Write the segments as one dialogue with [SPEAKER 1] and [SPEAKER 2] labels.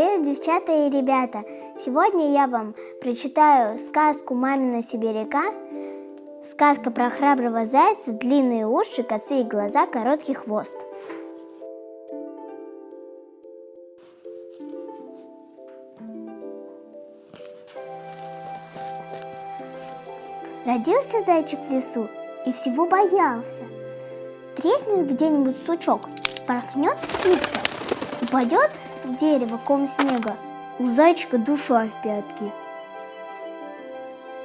[SPEAKER 1] Привет, девчата и ребята! Сегодня я вам прочитаю сказку «Мамина сибиряка». Сказка про храброго зайца, длинные уши, косые глаза, короткий хвост. Родился зайчик в лесу и всего боялся. Треснет где-нибудь сучок, порхнет птица, упадет с дерева ком снега, у зайчика душа в пятки.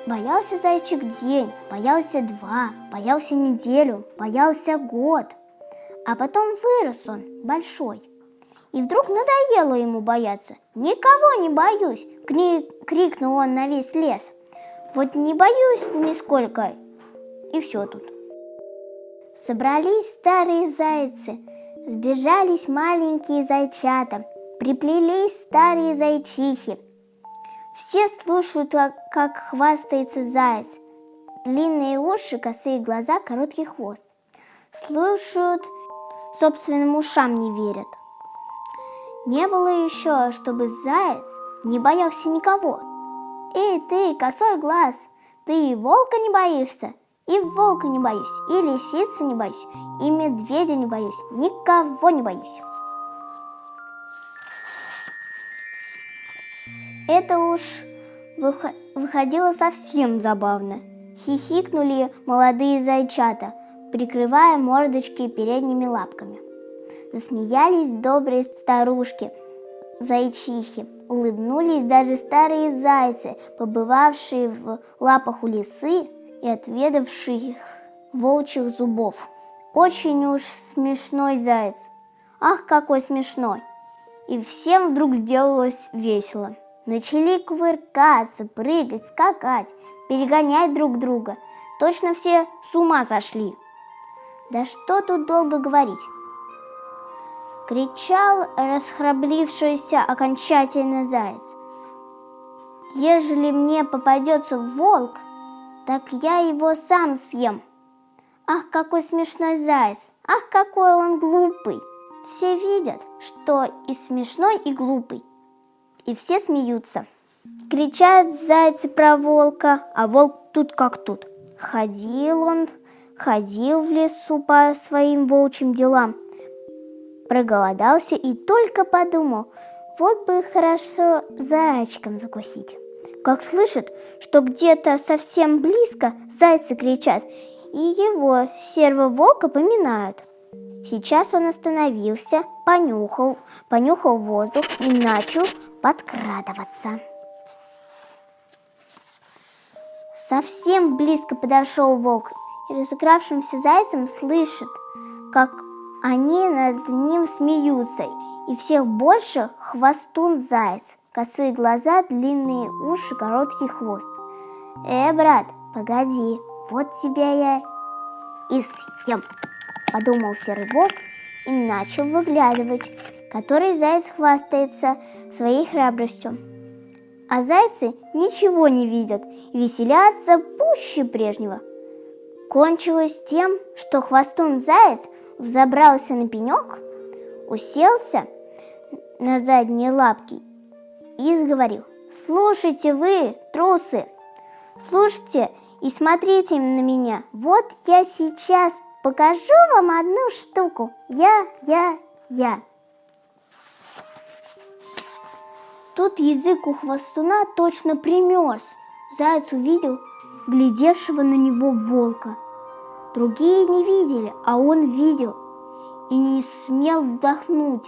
[SPEAKER 1] Боялся зайчик день, боялся два, боялся неделю, боялся год. А потом вырос он большой. И вдруг надоело ему бояться. «Никого не боюсь!» — кри крикнул он на весь лес. «Вот не боюсь нисколько!» И все тут. Собрались старые зайцы, сбежались маленькие зайчата, приплелись старые зайчихи. Все слушают, как хвастается заяц. Длинные уши, косые глаза, короткий хвост. Слушают, собственным ушам не верят. Не было еще, чтобы заяц не боялся никого. Эй, ты, косой глаз, ты и волка не боишься? И волка не боюсь, и лисицы не боюсь, и медведя не боюсь, никого не боюсь. Это уж выходило совсем забавно. Хихикнули молодые зайчата, прикрывая мордочки передними лапками. Засмеялись добрые старушки, зайчихи. Улыбнулись даже старые зайцы, побывавшие в лапах у лисы и отведавших волчьих зубов. Очень уж смешной заяц. Ах, какой смешной! И всем вдруг сделалось весело. Начали кувыркаться, прыгать, скакать, перегонять друг друга. Точно все с ума сошли. Да что тут долго говорить? Кричал расхраблившийся окончательно заяц. Ежели мне попадется волк, так я его сам съем. Ах, какой смешной заяц! Ах, какой он глупый! Все видят, что и смешной, и глупый. И все смеются. Кричат зайцы про волка, а волк тут как тут. Ходил он, ходил в лесу по своим волчьим делам. Проголодался и только подумал, вот бы хорошо зайчиком закусить как слышит, что где-то совсем близко зайцы кричат, и его серого волка поминают. Сейчас он остановился, понюхал, понюхал воздух и начал подкрадываться. Совсем близко подошел волк и разыгравшимся зайцем слышит, как они над ним смеются, и всех больше хвостун заяц косые глаза, длинные уши, короткий хвост. «Э, брат, погоди, вот тебя я и съем!» Подумал волк и начал выглядывать, который заяц хвастается своей храбростью. А зайцы ничего не видят и веселятся пуще прежнего. Кончилось тем, что хвостун заяц взобрался на пенек, уселся на задние лапки и заговорил. «Слушайте вы, трусы, слушайте и смотрите на меня. Вот я сейчас покажу вам одну штуку. Я, я, я». Тут язык у хвостуна точно примерз. Заяц увидел глядевшего на него волка. Другие не видели, а он видел и не смел вдохнуть.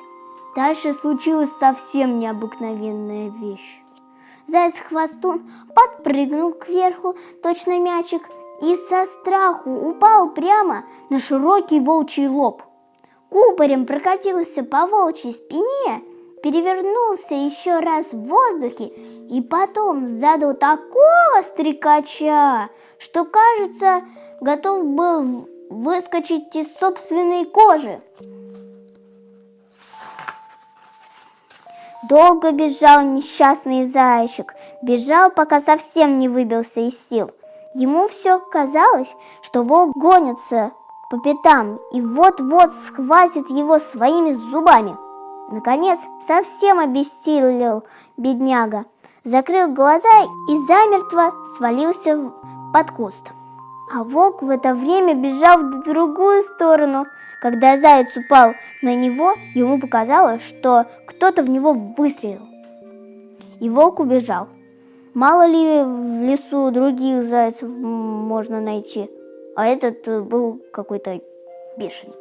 [SPEAKER 1] Дальше случилась совсем необыкновенная вещь. Заяц-хвостун подпрыгнул кверху, точно мячик, и со страху упал прямо на широкий волчий лоб. Кубарем прокатился по волчьей спине, перевернулся еще раз в воздухе и потом задал такого стрекача, что, кажется, готов был выскочить из собственной кожи. Долго бежал несчастный зайчик, бежал, пока совсем не выбился из сил. Ему все казалось, что волк гонится по пятам и вот-вот схватит его своими зубами. Наконец, совсем обессилел бедняга, закрыл глаза и замертво свалился под куст. А волк в это время бежал в другую сторону. Когда заяц упал на него, ему показалось, что кто-то в него выстрелил. И волк убежал. Мало ли в лесу других зайцев можно найти, а этот был какой-то бешеный.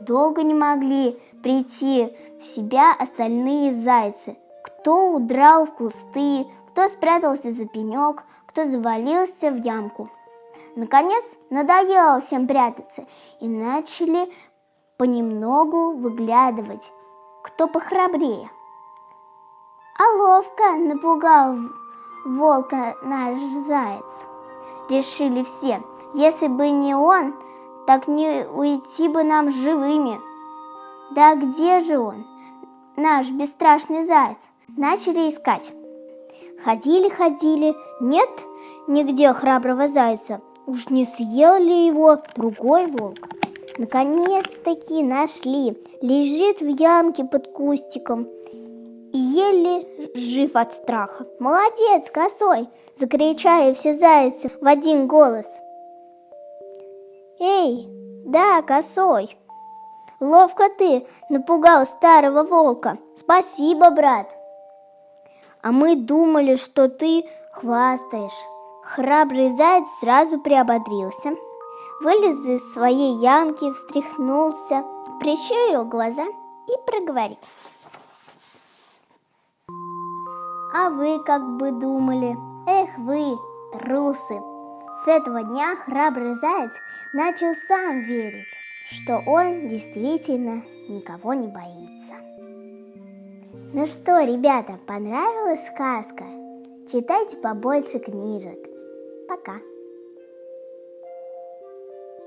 [SPEAKER 1] Долго не могли прийти в себя остальные зайцы. Кто удрал в кусты, кто спрятался за пенек, кто завалился в ямку. Наконец, надоело всем прятаться, и начали понемногу выглядывать, кто похрабрее. А ловко напугал волка наш заяц. Решили все, если бы не он, так не уйти бы нам живыми. Да где же он, наш бесстрашный заяц? Начали искать. Ходили, ходили, нет нигде храброго зайца. Уж не съел ли его другой волк? Наконец-таки нашли. Лежит в ямке под кустиком еле жив от страха. «Молодец, косой!» – закричали все зайцы в один голос – Эй, да, косой. Ловко ты напугал старого волка. Спасибо, брат. А мы думали, что ты хвастаешь. Храбрый заяц сразу приободрился, вылез из своей ямки, встряхнулся, прищурил глаза и проговорил. А вы как бы думали? Эх вы, трусы! С этого дня храбрый заяц начал сам верить, что он действительно никого не боится. Ну что, ребята, понравилась сказка? Читайте побольше книжек. Пока.